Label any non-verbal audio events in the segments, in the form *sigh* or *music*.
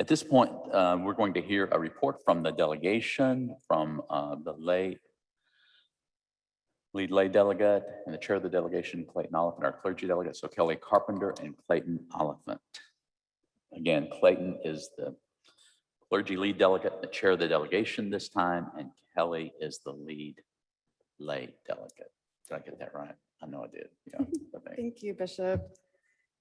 At this point, uh, we're going to hear a report from the delegation, from uh, the lay lead lay delegate and the chair of the delegation, Clayton Oliphant, our clergy delegate, so Kelly Carpenter and Clayton Oliphant. Again, Clayton is the clergy lead delegate, the chair of the delegation this time, and Kelly is the lead lay delegate. Did I get that right? I know I did. Yeah. *laughs* Thank you, Bishop.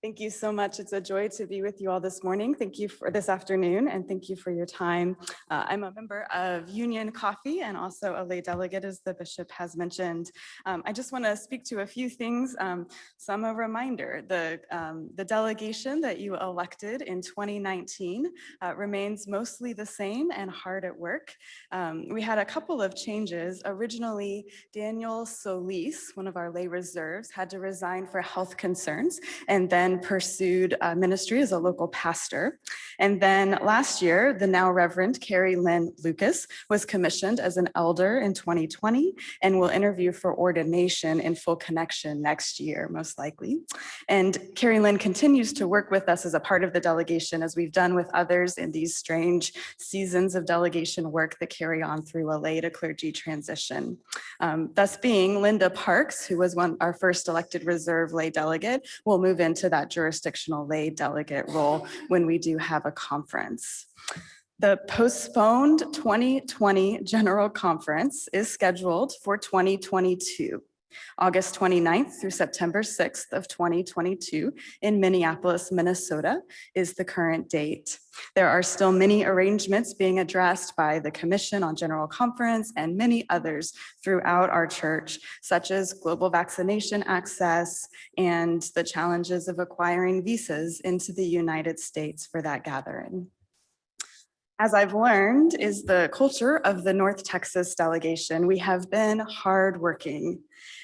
Thank you so much. It's a joy to be with you all this morning. Thank you for this afternoon and thank you for your time. Uh, I'm a member of Union Coffee and also a lay delegate, as the bishop has mentioned. Um, I just want to speak to a few things. Um, some a reminder, the, um, the delegation that you elected in 2019 uh, remains mostly the same and hard at work. Um, we had a couple of changes. Originally, Daniel Solis, one of our lay reserves, had to resign for health concerns and then pursued uh, ministry as a local pastor. And then last year, the now Reverend Carrie Lynn Lucas was commissioned as an elder in 2020 and will interview for ordination in full connection next year, most likely. And Carrie Lynn continues to work with us as a part of the delegation as we've done with others in these strange seasons of delegation work that carry on through a lay to clergy transition. Um, thus being Linda Parks, who was one our first elected reserve lay delegate, will move into that jurisdictional lay delegate role when we do have a conference. The postponed 2020 General Conference is scheduled for 2022. August 29th through September 6th of 2022 in Minneapolis, Minnesota is the current date. There are still many arrangements being addressed by the Commission on General Conference and many others throughout our church, such as global vaccination access and the challenges of acquiring visas into the United States for that gathering. As I've learned is the culture of the North Texas delegation. We have been hardworking.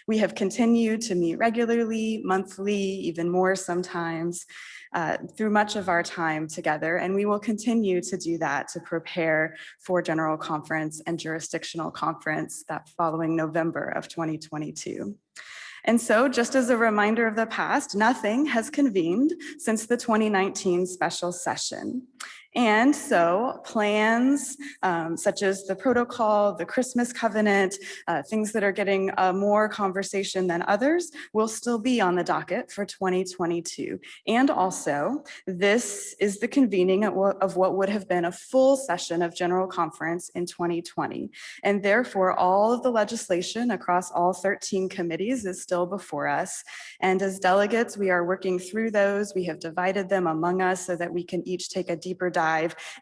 We have continued to meet regularly, monthly, even more sometimes uh, through much of our time together. And we will continue to do that to prepare for General Conference and Jurisdictional Conference that following November of 2022. And so just as a reminder of the past, nothing has convened since the 2019 special session. And so plans um, such as the protocol, the Christmas covenant, uh, things that are getting uh, more conversation than others will still be on the docket for 2022. And also, this is the convening of what, of what would have been a full session of general conference in 2020. And therefore, all of the legislation across all 13 committees is still before us. And as delegates, we are working through those. We have divided them among us so that we can each take a deeper dive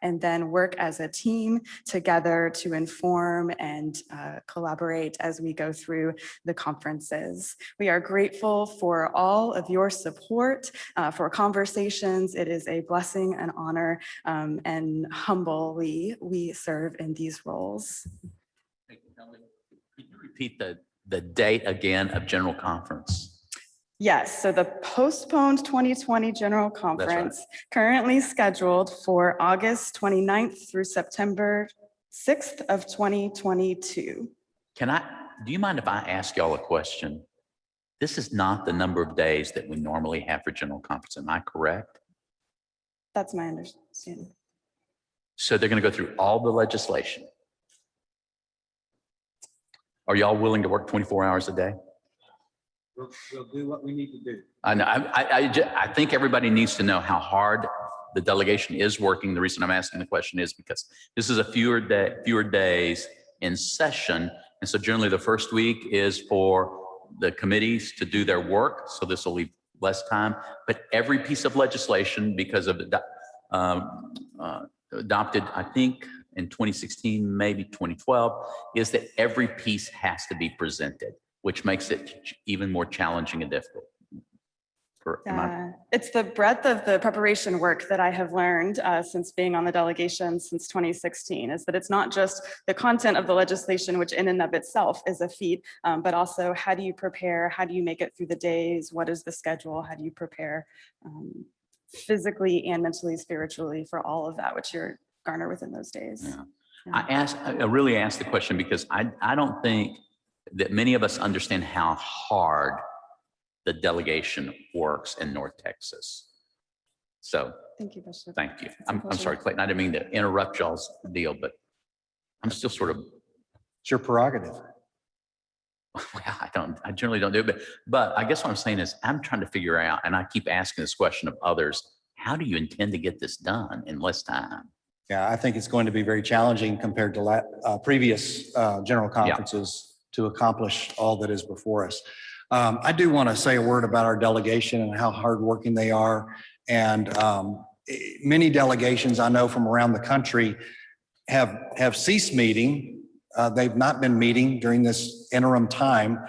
and then work as a team together to inform and uh, collaborate as we go through the conferences. We are grateful for all of your support uh, for conversations. It is a blessing and honor um, and humbly we serve in these roles. Hey, Kelly, Can you repeat the, the date again of general conference? Yes, so the postponed 2020 General Conference currently scheduled for August 29th through September 6th of 2022. Can I, do you mind if I ask y'all a question? This is not the number of days that we normally have for general conference. Am I correct? That's my understanding. So they're going to go through all the legislation. Are y'all willing to work 24 hours a day? We'll, we'll do what we need to do. I know, I, I, I, ju- I think everybody needs to know how hard the delegation is working. The reason I'm asking the question is because this is a fewer day, fewer days in session. And so generally the first week is for the committees to do their work. So this will leave less time, but every piece of legislation because of the, um, uh, adopted, I think in 2016, maybe 2012, is that every piece has to be presented, which makes it even more challenging and difficult. For, Uh, It's the breadth of the preparation work that I have learned uh, since being on the delegation since 2016 is that it's not just the content of the legislation, which in and of itself is a feat, um, but also how do you prepare? How do you make it through the days? What is the schedule? How do you prepare um, physically and mentally, spiritually for all of that, which you're garner within those days? Yeah. I asked, I I really asked the question because I, I don't think that many of us understand how hard the delegation works in North Texas. So Thank you, Bishop. thank you. a I'm, I'm sorry, Clayton, I didn't mean to interrupt y'all's deal, but I'm still sort of, It's your prerogative. *laughs* well, I don't, I generally don't do it, but, but I guess what I'm saying is I'm trying to figure out, and I keep asking this question of others, how do you intend to get this done in less time? Yeah, I think it's going to be very challenging compared to la- uh, previous uh, general conferences to accomplish all that is before us. Um, I do want to say a word about our delegation and how hardworking they are. And um, eh, many delegations I know from around the country have, have ceased meeting. Uh, They've not been meeting during this interim time.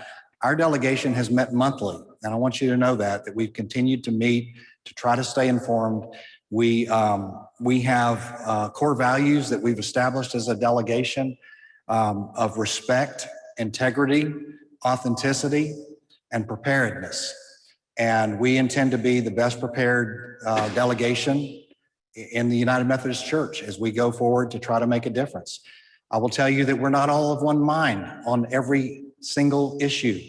Our delegation has met monthly, and I want you to know that, that we've continued to meet to try to stay informed. We, um, we have, uh, core values that we've established as a delegation, um, of respect, integrity, authenticity, and preparedness. And we intend to be the best prepared, uh, delegation in the United Methodist Church as we go forward to try to make a difference. I will tell you that we're not all of one mind on every single issue.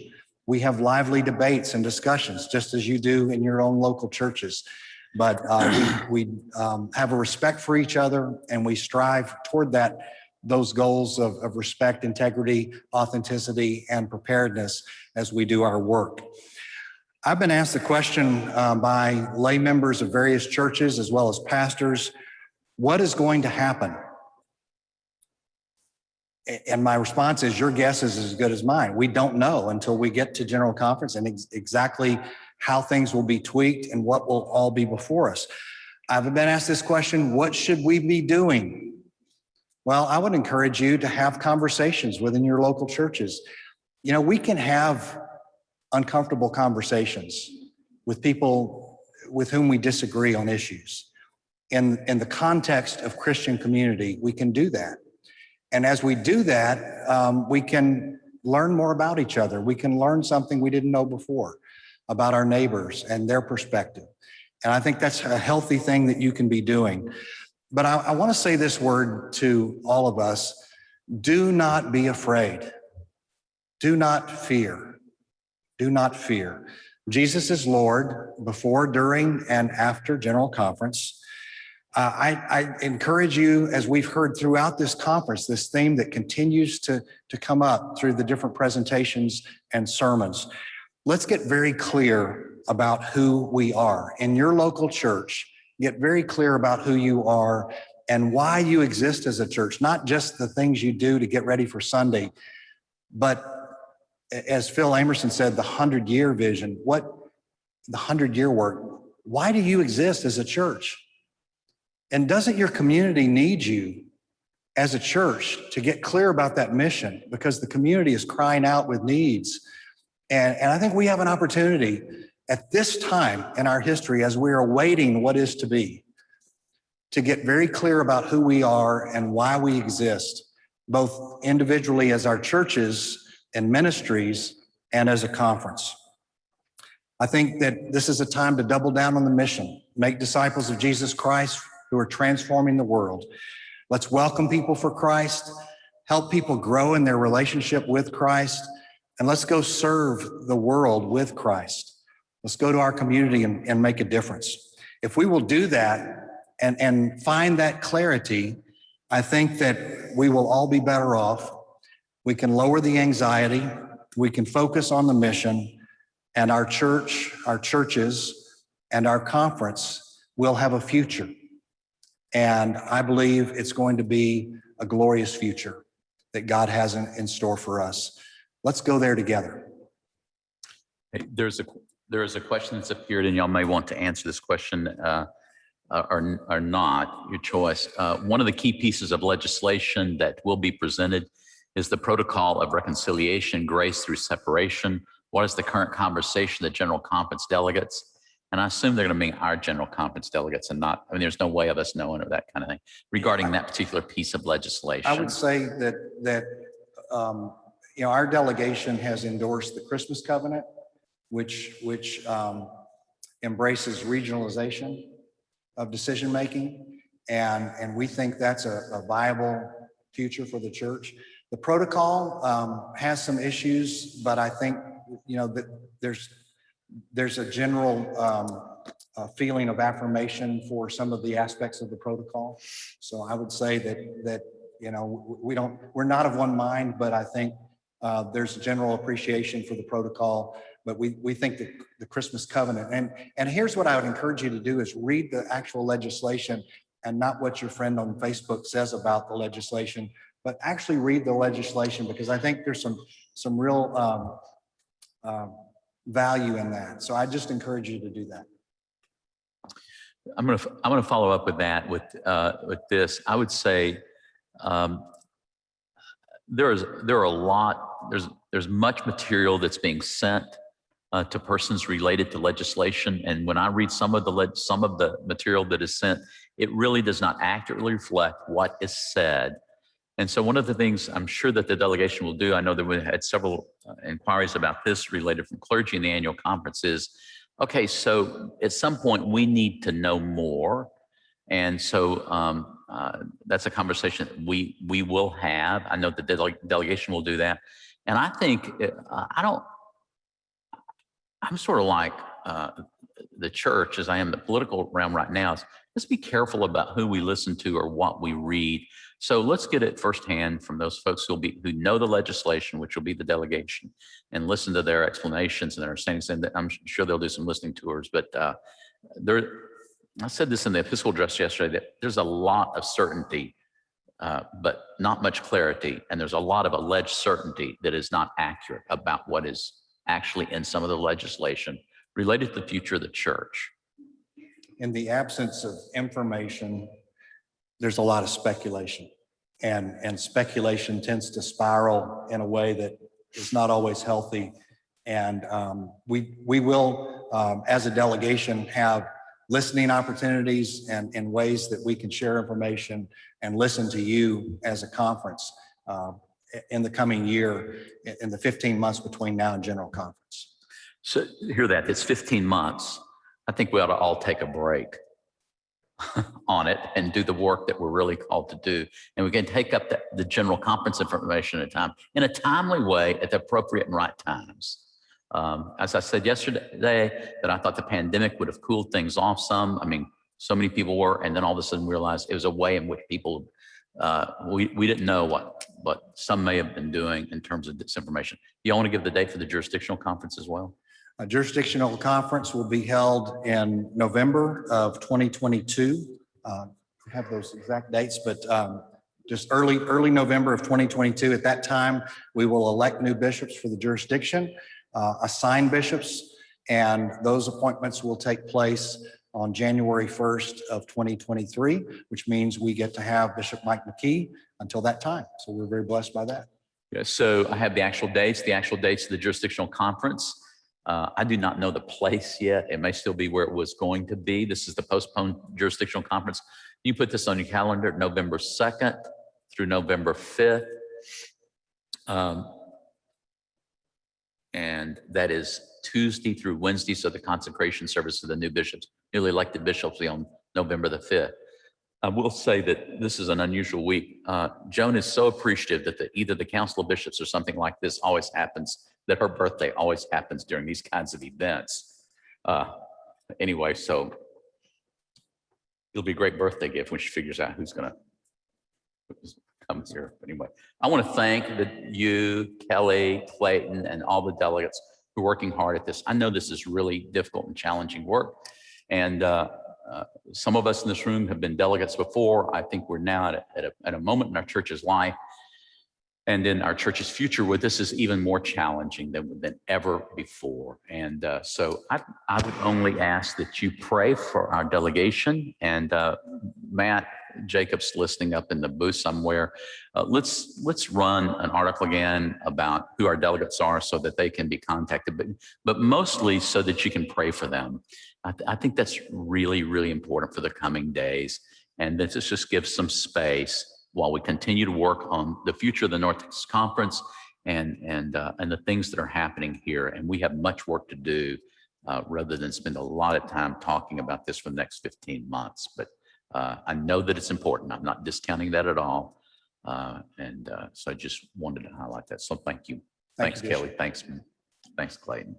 We have lively debates and discussions, just as you do in your own local churches. But uh, we, we um, have a respect for each other and we strive toward that, those goals of, of respect, integrity, authenticity, and preparedness as we do our work. I've been asked the question uh, by lay members of various churches as well as pastors, what is going to happen? And my response is, your guess is as good as mine. We don't know until we get to general conference and ex- exactly how things will be tweaked and what will all be before us. I've been asked this question, what should we be doing? Well, I would encourage you to have conversations within your local churches. You know, we can have uncomfortable conversations with people with whom we disagree on issues. In, in the context of Christian community, we can do that. And as we do that, um, we can learn more about each other. We can learn something we didn't know before about our neighbors and their perspective. And I think that's a healthy thing that you can be doing. But I, I want to say this word to all of us. Do not be afraid. Do not fear. Do not fear. Jesus is Lord before, during, and after General Conference. Uh, I, I encourage you, as we've heard throughout this conference, this theme that continues to, to come up through the different presentations and sermons. Let's get very clear about who we are. In your local church, get very clear about who you are and why you exist as a church, not just the things you do to get ready for Sunday, but as Phil Amerson said, the hundred year vision, what the hundred year work, why do you exist as a church? And doesn't your community need you as a church to get clear about that mission? Because the community is crying out with needs. And, and I think we have an opportunity at this time in our history, as we are awaiting what is to be, to get very clear about who we are and why we exist, both individually as our churches and ministries and as a conference. I think that this is a time to double down on the mission, make disciples of Jesus Christ who are transforming the world. Let's welcome people for Christ, help people grow in their relationship with Christ, and let's go serve the world with Christ. Let's go to our community and, and make a difference. If we will do that and, and find that clarity, I think that we will all be better off. We can lower the anxiety, we can focus on the mission, and our church, our churches, and our conference will have a future. And I believe it's going to be a glorious future that God has in, in store for us. Let's go there together. Hey, There's a, there is a question that's appeared and y'all may want to answer this question uh, uh, or, or not, your choice. Uh, One of the key pieces of legislation that will be presented is the protocol of reconciliation, grace through separation. What is the current conversation, the general conference delegates? And I assume they're going to be our general conference delegates and not, I mean, there's no way of us knowing or that kind of thing regarding that particular piece of legislation. I would say that, that, um, you know, our delegation has endorsed the Christmas covenant, which, which, um, embraces regionalization of decision-making. And, and we think that's a, a viable future for the church. The protocol, um, has some issues, but I think, you know, that there's, there's a general, um, feeling of affirmation for some of the aspects of the protocol. So I would say that, that, you know, we don't, we're not of one mind, but I think uh, there's a general appreciation for the protocol. But we, we think that the Christmas covenant, and, and here's what I would encourage you to do is read the actual legislation and not what your friend on Facebook says about the legislation, but actually read the legislation because I think there's some, some real um, um, value in that. So I just encourage you to do that. I'm gonna, I'm gonna follow up with that, with, uh, with this. I would say, um, there is, there are a lot, there's, there's much material that's being sent, uh, to persons related to legislation. And when I read some of the, some of the material that is sent, it really does not accurately reflect what is said. And so one of the things I'm sure that the delegation will do, I know that we had several uh, inquiries about this related from clergy in the annual conference is, okay, so at some point we need to know more. And so um, uh, that's a conversation that we, we will have. I know the dele- delegation will do that. And I think, uh, I don't, I'm sort of like uh, the church as I am the political realm right now. is Let's be careful about who we listen to or what we read. So let's get it firsthand from those folks who'll be, who know the legislation, which will be the delegation, and listen to their explanations and their understandings. And I'm sure they'll do some listening tours, but uh, there, I said this in the Episcopal address yesterday, that there's a lot of certainty, uh, but not much clarity. And there's a lot of alleged certainty that is not accurate about what is actually in some of the legislation related to the future of the church. in the absence of information, there's a lot of speculation. And, and speculation tends to spiral in a way that is not always healthy. And um, we, we will, um, as a delegation, have listening opportunities and in ways that we can share information and listen to you as a conference uh, in the coming year, in- the 15 months between now and general conference. So hear that, it's 15 months. I think we ought to all take a break *laughs* on it and do the work that we're really called to do. And we can take up the, the general conference information at a time in a timely way at the appropriate and right times. Um, as I said yesterday, that I thought the pandemic would have cooled things off some. I mean, so many people were, and then all of a sudden we realized it was a way in which people, uh, we, we didn't know what, what some may have been doing in terms of disinformation. You want to give the date for the jurisdictional conference as well? A jurisdictional conference will be held in November of 2022. Uh, I Have those exact dates, but um, just early, early November of 2022. At that time, we will elect new bishops for the jurisdiction, uh, assign bishops, and those appointments will take place on January 1st of 2023, which means we get to have Bishop Mike McKee until that time. So we're very blessed by that. Yeah, so I have the actual dates, the actual dates of the jurisdictional conference. Uh, I do not know the place yet. It may still be where it was going to be. This is the postponed jurisdictional conference. You put this on your calendar, November 2nd through November 5th. Um, And that is Tuesday through Wednesday, so the consecration service of the new bishops, newly elected bishops on November the 5th. I will say that this is an unusual week. Uh, Joan is so appreciative that the, either the Council of Bishops or something like this always happens, that her birthday always happens during these kinds of events. Uh, anyway, so it'll be a great birthday gift when she figures out who's gonna come comes here. Anyway, I want to thank the, you, Kelly, Clayton, and all the delegates who are working hard at this. I know this is really difficult and challenging work. And uh, uh, some of us in this room have been delegates before. I think we're now at a, at a, at a moment in our church's life and in our church's future where this is even more challenging than, than ever before. And uh, so I, I would only ask that you pray for our delegation and uh, Matt Jacobs listening up in the booth somewhere. Uh, let's let's run an article again about who our delegates are so that they can be contacted, but but mostly so that you can pray for them. I, th- I think that's really, really important for the coming days. And this is just gives some space while we continue to work on the future of the North Texas Conference and, and, uh, and the things that are happening here. And we have much work to do uh, rather than spend a lot of time talking about this for the next 15 months. But uh, I know that it's important. I'm not discounting that at all. Uh, and uh, so I just wanted to highlight that. So thank you. Thank Thanks, you, Kelly. Thanks, thanks, Clayton.